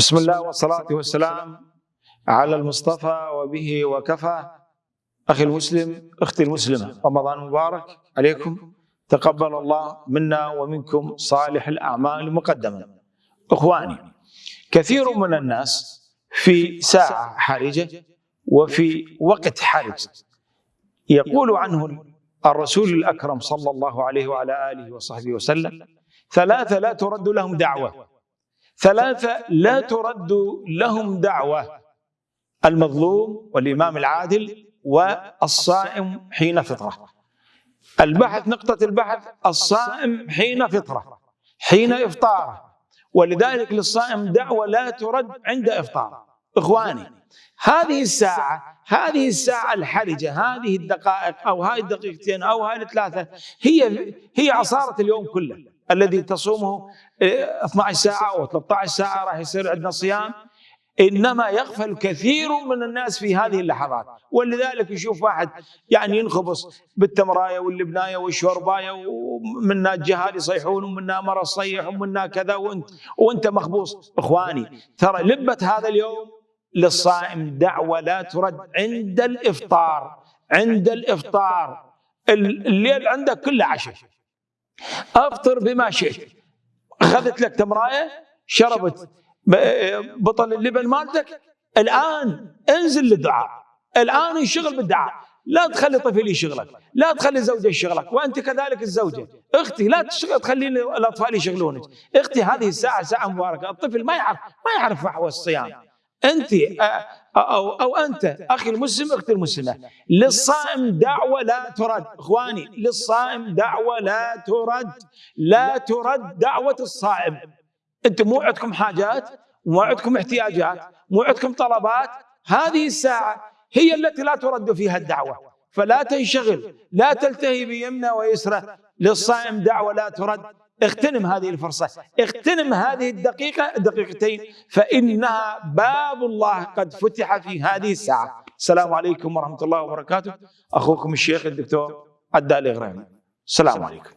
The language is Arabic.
بسم الله والصلاة والسلام على المصطفى وبه وكفى. أخي المسلم أختي المسلمة رمضان مبارك عليكم. تقبل الله منا ومنكم صالح الأعمال مقدما. إخواني كثير من الناس في ساعة حرجة وفي وقت حرج. يقول عنه الرسول الأكرم صلى الله عليه وعلى آله وصحبه وسلم ثلاثة لا ترد لهم دعوة ثلاثة لا ترد لهم دعوة. المظلوم والإمام العادل والصائم حين فطرة. البحث نقطة البحث الصائم حين فطرة. حين إفطاره. ولذلك للصائم دعوة لا ترد عند إفطاره. إخواني هذه الساعة هذه الساعة الحرجة هذه الدقائق أو هذه الدقيقتين أو هذه الثلاثة هي هي عصارة اليوم كله. الذي تصومه 12 ساعة أو 13 ساعة راح يصير عندنا صيام. إنما يغفل كثير من الناس في هذه اللحظات. ولذلك يشوف واحد يعني ينخبص بالتمراية واللبناية والشورباية ومنا الجهال يصيحون ومنا مرة صيح ومنا كذا وانت وأنت مخبوص. إخواني ترى لبة هذا اليوم للصائم دعوة لا ترد عند الإفطار. عند الإفطار. الليل عندك كله عشاء. أفطر بما شئت. أخذت لك تمراية شربت بطل اللبن مالتك. الآن انزل للدعاء. الآن انشغل بالدعاء. لا تخلي طفل يشغلك. لا تخلي زوجة يشغلك وأنت كذلك الزوجة. أختي لا تشغل تخلي الأطفال يشغلونك. أختي هذه الساعة ساعة مباركة. الطفل ما يعرف ما يعرف فحوى الصيام. أنت أو أو أنت. أخي المسلم أختي المسلمة للصائم دعوة لا ترد. إخواني للصائم دعوة لا ترد. لا ترد دعوة الصائم. أنتم مو عندكم حاجات؟ مو عندكم احتياجات؟ مو عندكم طلبات؟ هذه الساعة هي التي لا ترد فيها الدعوة. فلا تنشغل لا تلتهي بيمنى ويسرى. للصائم دعوة لا ترد. اغتنم هذه الفرصة. اغتنم هذه الدقيقة دقيقتين فإنها باب الله قد فتح في هذه الساعة. السلام عليكم ورحمة الله وبركاته. أخوكم الشيخ الدكتور عدالي غريمي السلام عليكم.